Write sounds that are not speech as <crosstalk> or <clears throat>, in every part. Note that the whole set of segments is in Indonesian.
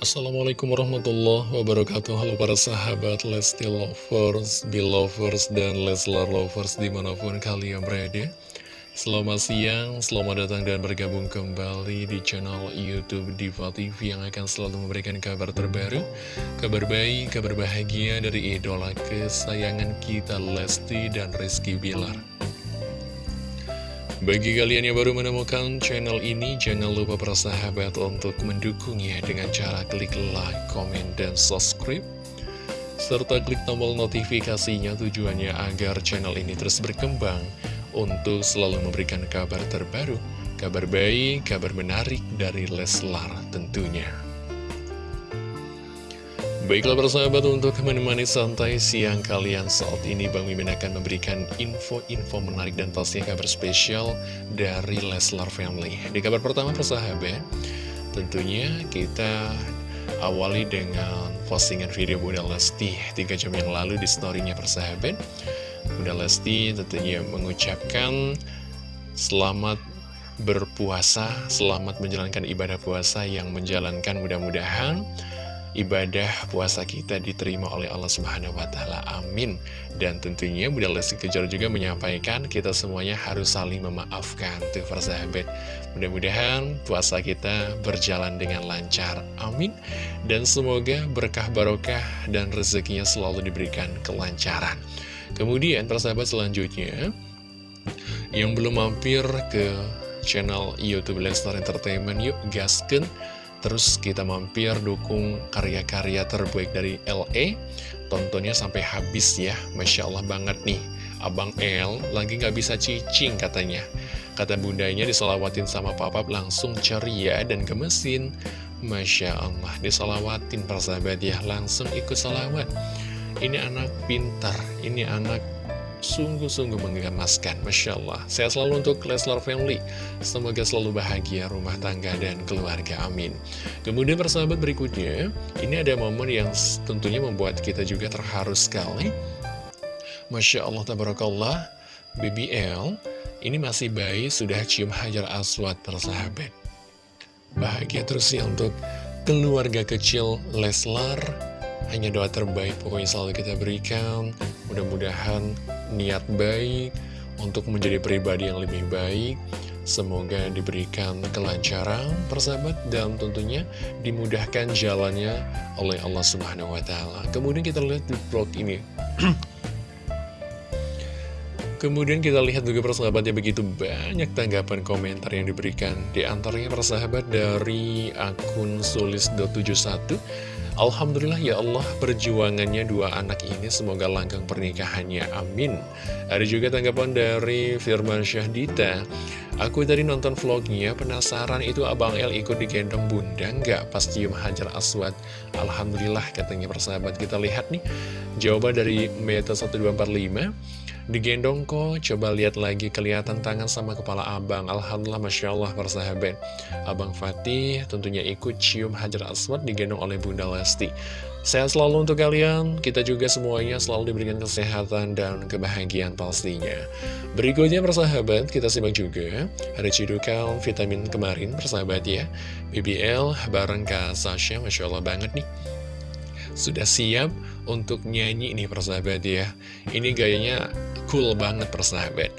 Assalamualaikum warahmatullahi wabarakatuh. Halo para sahabat Lesti Lovers, Belovers, dan Leslar Lovers di mana pun kalian berada. Selamat siang, selamat datang dan bergabung kembali di channel Youtube Diva TV Yang akan selalu memberikan kabar terbaru Kabar baik, kabar bahagia dari idola kesayangan kita Lesti dan Rizky Bilar bagi kalian yang baru menemukan channel ini, jangan lupa bersahabat untuk mendukungnya dengan cara klik like, komen, dan subscribe. Serta klik tombol notifikasinya tujuannya agar channel ini terus berkembang untuk selalu memberikan kabar terbaru, kabar baik, kabar menarik dari Leslar tentunya. Baiklah persahabat untuk menemani santai siang kalian saat ini Bang Mimin akan memberikan info-info menarik dan pastinya kabar spesial dari Leslar Family. Di kabar pertama persahabat tentunya kita awali dengan postingan video Bunda Lesti. 3 jam yang lalu di storynya persahabat Bunda Lesti tentunya mengucapkan selamat berpuasa, selamat menjalankan ibadah puasa yang menjalankan mudah-mudahan ibadah puasa kita diterima oleh Allah Subhanahu wa taala. Amin. Dan tentunya Bunda Lesti Kejora juga menyampaikan kita semuanya harus saling memaafkan tuh persahabat. Mudah-mudahan puasa kita berjalan dengan lancar. Amin. Dan semoga berkah barokah dan rezekinya selalu diberikan kelancaran. Kemudian persahabat selanjutnya yang belum mampir ke channel YouTube Lestar Entertainment yuk gasken Terus kita mampir dukung karya-karya terbaik dari LE Tontonnya sampai habis ya. Masya Allah banget nih. Abang L lagi nggak bisa cicing katanya. Kata bundanya disolawatin sama papa langsung ceria dan gemesin. Masya Allah disolawatin persahabat ya. Langsung ikut salawat. Ini anak pintar Ini anak sungguh-sungguh menggemaskan. Masya Allah. Saya selalu untuk Leslar Family. Semoga selalu bahagia rumah tangga dan keluarga. Amin. Kemudian persahabat berikutnya Ini ada momen yang tentunya membuat kita juga terharu sekali. Masya Allah Tabarakallah. BBL Ini masih bayi sudah cium hajar aswad persahabat. Bahagia terus ya untuk keluarga kecil Leslar. Hanya doa terbaik pokoknya selalu kita berikan. Mudah-mudahan niat baik untuk menjadi pribadi yang lebih baik Semoga diberikan kelancaran persahabat dan tentunya dimudahkan jalannya oleh Allah Subhanahu wa taala. Kemudian kita lihat di vlog ini. <clears throat> Kemudian kita lihat juga persahabatnya begitu banyak tanggapan komentar yang diberikan Di antaranya persahabat dari akun sulis.71 Alhamdulillah ya Allah perjuangannya dua anak ini semoga langgeng pernikahannya. Amin. Ada juga tanggapan dari Firman Syahdita Aku tadi nonton vlognya penasaran itu Abang El ikut digendong bunda nggak pas cium hajar aswad? Alhamdulillah katanya persahabat kita lihat nih. Jawaban dari Meta 1245 Digendong kok, coba lihat lagi kelihatan tangan sama kepala abang. Alhamdulillah Masya Allah persahabat Abang Fatih tentunya ikut cium Hajar Aswad digendong oleh Bunda Lesti. Sehat selalu untuk kalian, kita juga semuanya selalu diberikan kesehatan dan kebahagiaan pastinya. Berikutnya persahabat, kita simak juga Ada cidukan vitamin kemarin persahabat ya. BBL bareng Kak Sasha, Masya Allah banget nih sudah siap untuk nyanyi nih persahabat ya? Ini gayanya cool banget persahabat.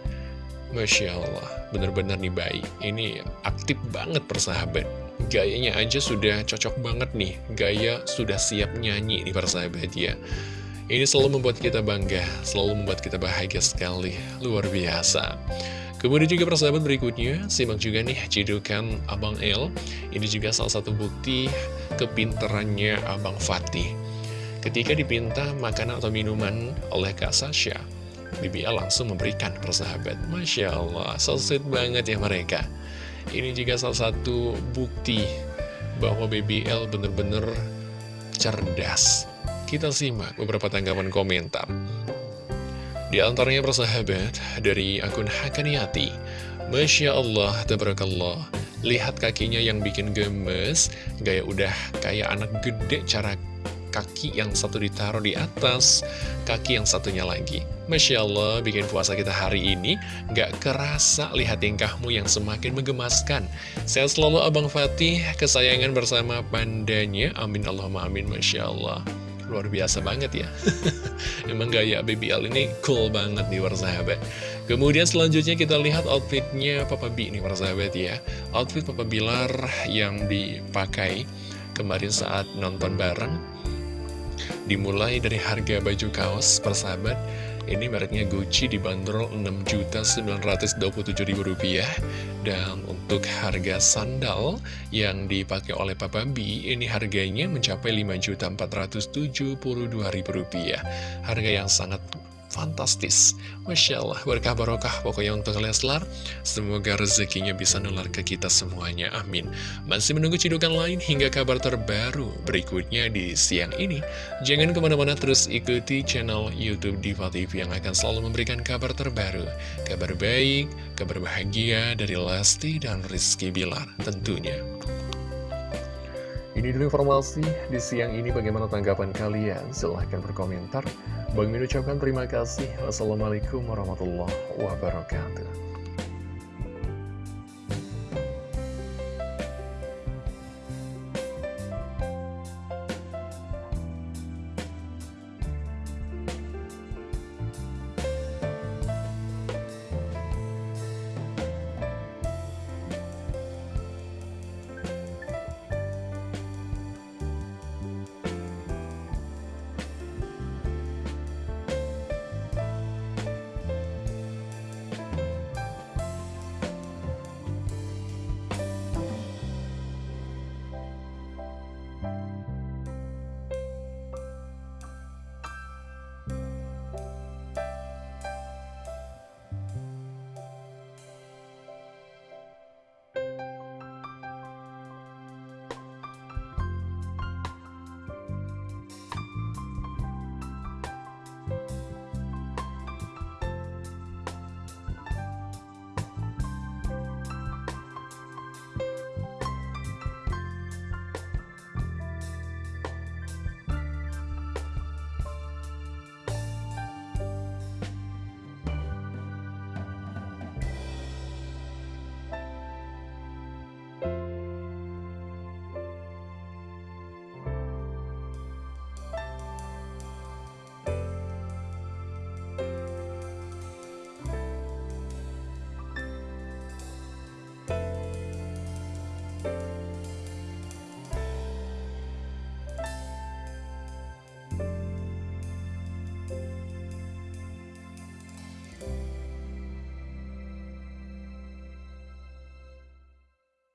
Masya Allah, bener-bener nih baik Ini aktif banget persahabat. Gayanya aja sudah cocok banget nih. Gaya sudah siap nyanyi nih persahabat ya. Ini selalu membuat kita bangga Selalu membuat kita bahagia sekali. Luar biasa Kemudian juga persahabat berikutnya, simak juga nih cidukan Abang El. Ini juga salah satu bukti kepinterannya Abang Fatih. Ketika dipinta makanan atau minuman oleh Kak Sasha, BBL langsung memberikan persahabat. Masya Allah, so banget ya mereka. Ini juga salah satu bukti bahwa BBL bener-bener cerdas. Kita simak beberapa tanggapan komentar. Di antaranya persahabat dari akun Hakaniati. Masya Allah, tabarakallah. Lihat kakinya yang bikin gemes, gaya udah kayak anak gede cara kaki yang satu ditaruh di atas, kaki yang satunya lagi. Masya Allah, bikin puasa kita hari ini gak kerasa lihat tingkahmu yang semakin menggemaskan. Saya selalu Abang Fatih, kesayangan bersama pandanya. Amin Allahumma amin, Masya Allah. Luar biasa banget ya. <laughs> Emang gaya BBL ini cool banget nih warsahabat. Kemudian selanjutnya kita lihat outfitnya Papa B ini warsahabat ya. Outfit Papa Bilar yang dipakai kemarin saat nonton bareng. Dimulai dari harga baju kaos persahabat ini mereknya Gucci dibanderol Rp6.927.000 Dan untuk harga sandal yang dipakai oleh Papa B Ini harganya mencapai Rp5.472.000 Harga yang sangat fantastis. Masya Allah, berkah barokah pokoknya untuk Leslar Semoga rezekinya bisa nular ke kita semuanya, amin. Masih menunggu cidukan lain hingga kabar terbaru berikutnya di siang ini. Jangan ke mana-mana terus ikuti channel Youtube Diva TV Yang akan selalu memberikan kabar terbaru. Kabar baik, kabar bahagia dari Lesti dan Rizky Bilar tentunya. Ini dulu informasi di siang ini. Bagaimana tanggapan kalian? Silahkan berkomentar. Bang Min ucapkan terima kasih. Wassalamualaikum warahmatullahi wabarakatuh.